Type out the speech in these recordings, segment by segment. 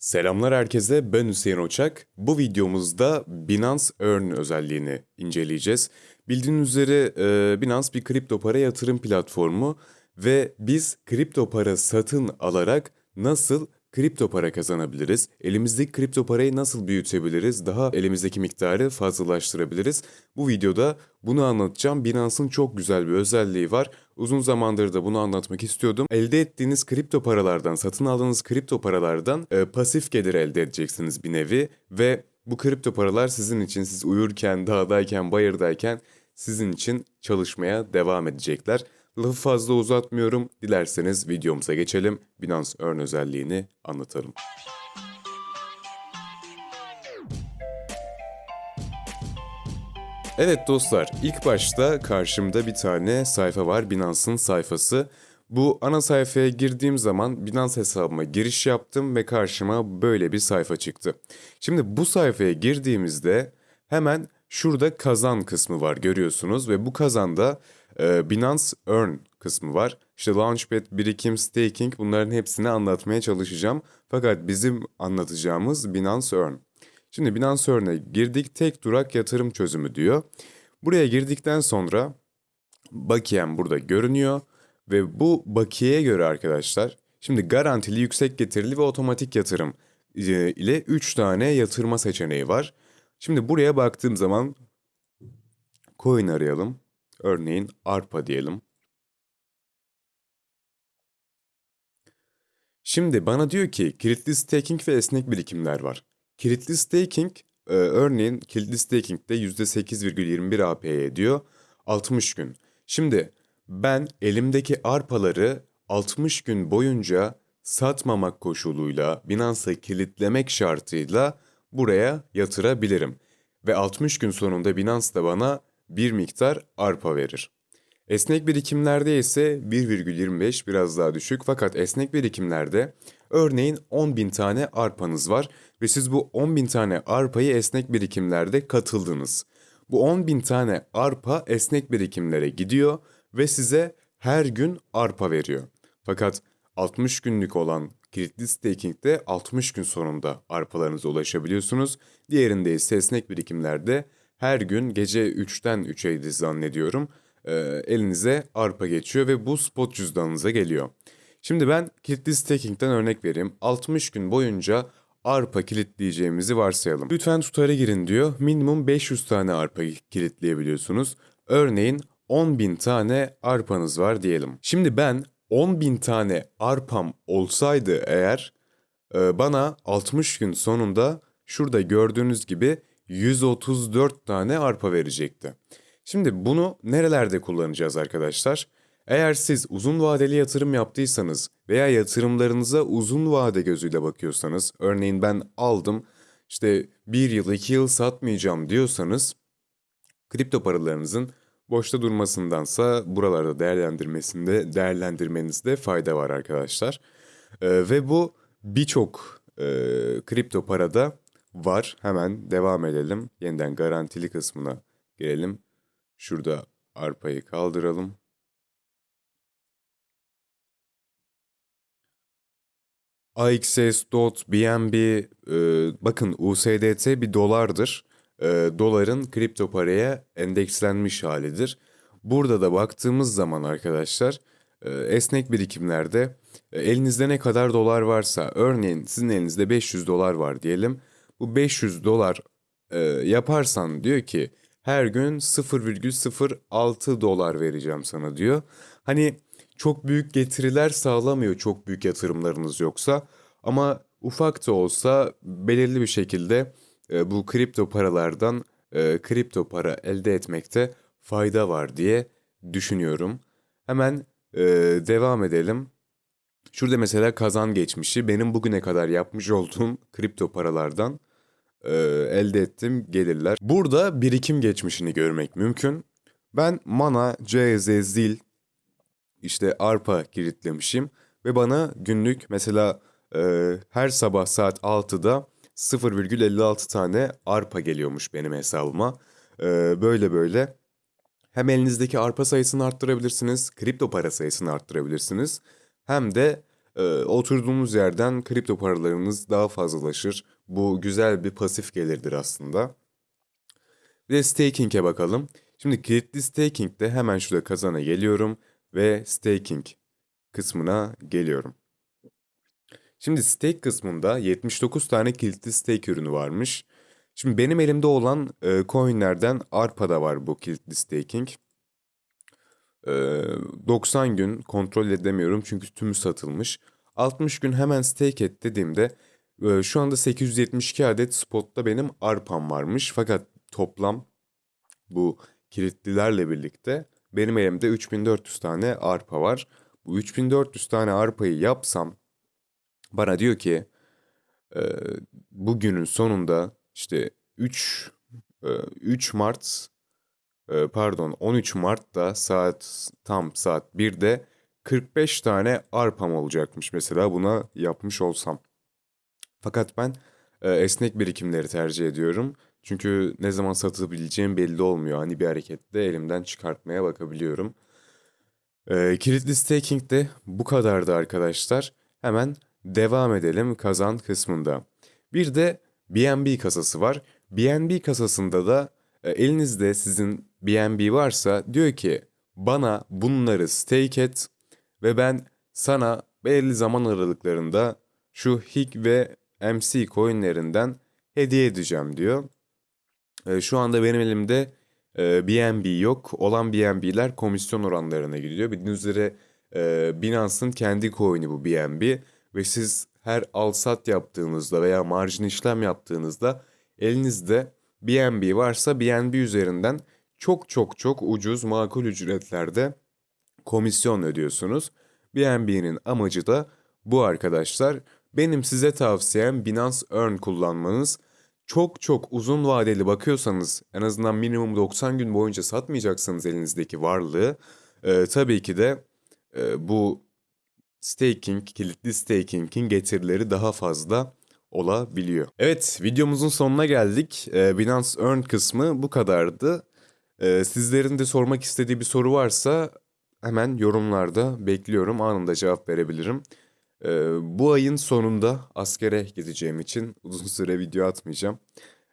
Selamlar herkese, ben Hüseyin Oçak. Bu videomuzda Binance Earn özelliğini inceleyeceğiz. Bildiğiniz üzere e, Binance bir kripto para yatırım platformu ve biz kripto para satın alarak nasıl kripto para kazanabiliriz? Elimizdeki kripto parayı nasıl büyütebiliriz? Daha elimizdeki miktarı fazlalaştırabiliriz? Bu videoda bunu anlatacağım. Binance'ın çok güzel bir özelliği var. Uzun zamandır da bunu anlatmak istiyordum. Elde ettiğiniz kripto paralardan, satın aldığınız kripto paralardan e, pasif gelir elde edeceksiniz bir nevi ve bu kripto paralar sizin için siz uyurken, dağdayken, bayırdayken sizin için çalışmaya devam edecekler. Lafı fazla uzatmıyorum. Dilerseniz videomuza geçelim. Binance Earn özelliğini anlatalım. Evet dostlar, ilk başta karşımda bir tane sayfa var, Binance'ın sayfası. Bu ana sayfaya girdiğim zaman Binance hesabıma giriş yaptım ve karşıma böyle bir sayfa çıktı. Şimdi bu sayfaya girdiğimizde hemen şurada kazan kısmı var görüyorsunuz ve bu kazanda e, Binance Earn kısmı var. İşte Launchpad, birikim, staking bunların hepsini anlatmaya çalışacağım. Fakat bizim anlatacağımız Binance Earn. Şimdi Binance Earn'e girdik tek durak yatırım çözümü diyor. Buraya girdikten sonra bakiyem burada görünüyor ve bu bakiyeye göre arkadaşlar şimdi garantili yüksek getirili ve otomatik yatırım e, ile 3 tane yatırma seçeneği var. Şimdi buraya baktığım zaman coin arayalım. Örneğin ARPA diyelim. Şimdi bana diyor ki kilitli staking ve esnek birikimler var. Kilitli staking e, örneğin kilitli staking'de %8,21 APY ediyor 60 gün. Şimdi ben elimdeki arpaları 60 gün boyunca satmamak koşuluyla Binance'a kilitlemek şartıyla buraya yatırabilirim. Ve 60 gün sonunda Binance da bana bir miktar arpa verir. Esnek birikimlerde ise 1,25 biraz daha düşük fakat esnek birikimlerde örneğin 10.000 tane arpanız var ve siz bu 10.000 tane arpayı esnek birikimlerde katıldınız. Bu 10.000 tane arpa esnek birikimlere gidiyor ve size her gün arpa veriyor. Fakat 60 günlük olan kilitli staking'de 60 gün sonunda arpalarınıza ulaşabiliyorsunuz. Diğerinde ise esnek birikimlerde her gün gece 3'ten 3'eydi zannediyorum e, elinize arpa geçiyor ve bu spot cüzdanınıza geliyor. Şimdi ben kilitli staking'den örnek vereyim. 60 gün boyunca arpa kilitleyeceğimizi varsayalım. Lütfen tutara girin diyor. Minimum 500 tane arpa kilitleyebiliyorsunuz. Örneğin 10.000 tane arpanız var diyelim. Şimdi ben 10.000 tane arpam olsaydı eğer e, bana 60 gün sonunda şurada gördüğünüz gibi 134 tane arpa verecekti. Şimdi bunu nerelerde kullanacağız arkadaşlar? Eğer siz uzun vadeli yatırım yaptıysanız veya yatırımlarınıza uzun vade gözüyle bakıyorsanız, örneğin ben aldım işte bir yıl iki yıl satmayacağım diyorsanız kripto paralarınızın boşta durmasındansa buralarda değerlendirmesinde değerlendirmenizde fayda var arkadaşlar. Ee, ve bu birçok e, kripto parada var. Hemen devam edelim. Yeniden garantili kısmına gelelim. Şurada arpayı kaldıralım. AXS, DOT, BNB, e, bakın USDT bir dolardır. E, doların kripto paraya endekslenmiş halidir. Burada da baktığımız zaman arkadaşlar e, esnek birikimlerde e, elinizde ne kadar dolar varsa örneğin sizin elinizde 500 dolar var diyelim. Bu 500 dolar e, yaparsan diyor ki her gün 0,06 dolar vereceğim sana diyor. Hani çok büyük getiriler sağlamıyor çok büyük yatırımlarınız yoksa ama ufak da olsa belirli bir şekilde e, bu kripto paralardan e, kripto para elde etmekte fayda var diye düşünüyorum. Hemen e, devam edelim. Şurada mesela kazan geçmişi benim bugüne kadar yapmış olduğum kripto paralardan e, elde ettiğim gelirler. Burada birikim geçmişini görmek mümkün. Ben Mana, CZ, Zil, işte Arpa kilitlemişim ve bana günlük mesela e, her sabah saat 6'da 0,56 tane arpa geliyormuş benim hesabıma. E, böyle böyle hem elinizdeki arpa sayısını arttırabilirsiniz, kripto para sayısını arttırabilirsiniz. Hem de e, oturduğunuz yerden kripto paralarınız daha fazlalaşır. Bu güzel bir pasif gelirdir aslında. Bir de staking'e bakalım. Şimdi kilitli staking'de hemen şurada kazana geliyorum ve staking kısmına geliyorum. Şimdi stake kısmında 79 tane kilitli stake ürünü varmış. Şimdi benim elimde olan e, coinlerden ARPA'da var bu kilitli staking. E, 90 gün kontrol edemiyorum çünkü tümü satılmış. 60 gün hemen stake et dediğimde şu anda 872 adet spotta benim ARPA'm varmış. Fakat toplam bu kilitlilerle birlikte benim elimde 3400 tane ARPA var. Bu 3400 tane ARPA'yı yapsam bana diyor ki e, bugünün sonunda işte 3 e, 3 Mart e, pardon 13 Mart'ta saat tam saat 1'de 45 tane arpam olacakmış mesela buna yapmış olsam. Fakat ben e, esnek birikimleri tercih ediyorum. Çünkü ne zaman satabileceğim belli olmuyor. Hani bir harekette elimden çıkartmaya bakabiliyorum. E, kilitli staking de bu kadardı arkadaşlar. Hemen devam edelim kazan kısmında. Bir de BNB kasası var. BNB kasasında da e, elinizde sizin BNB varsa diyor ki bana bunları stake et ve ben sana belli zaman aralıklarında şu HIG ve MC coinlerinden hediye edeceğim diyor. E, şu anda benim elimde e, BNB yok. Olan BNB'ler komisyon oranlarına gidiyor. Bildiğiniz üzere e, Binance'ın kendi coin'i bu BNB ve siz her al sat yaptığınızda veya marjin işlem yaptığınızda elinizde BNB varsa BNB üzerinden çok çok çok ucuz makul ücretlerde komisyon ödüyorsunuz. BNB'nin amacı da bu arkadaşlar. Benim size tavsiyem Binance Earn kullanmanız. Çok çok uzun vadeli bakıyorsanız en azından minimum 90 gün boyunca satmayacaksanız elinizdeki varlığı e, tabii ki de e, bu staking, kilitli staking'in getirileri daha fazla olabiliyor. Evet, videomuzun sonuna geldik. Ee, Binance Earn kısmı bu kadardı. Ee, sizlerin de sormak istediği bir soru varsa hemen yorumlarda bekliyorum. Anında cevap verebilirim. Ee, bu ayın sonunda askere gideceğim için uzun süre video atmayacağım.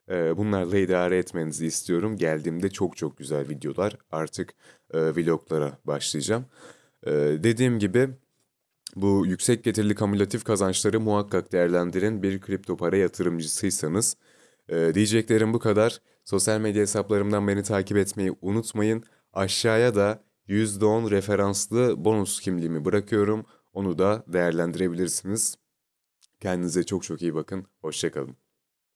Ee, bunlarla idare etmenizi istiyorum. Geldiğimde çok çok güzel videolar artık e, vloglara başlayacağım. Ee, dediğim gibi bu yüksek getirili kamülatif kazançları muhakkak değerlendirin bir kripto para yatırımcısıysanız. Ee, diyeceklerim bu kadar. Sosyal medya hesaplarımdan beni takip etmeyi unutmayın. Aşağıya da %10 referanslı bonus kimliğimi bırakıyorum. Onu da değerlendirebilirsiniz. Kendinize çok çok iyi bakın. Hoşçakalın.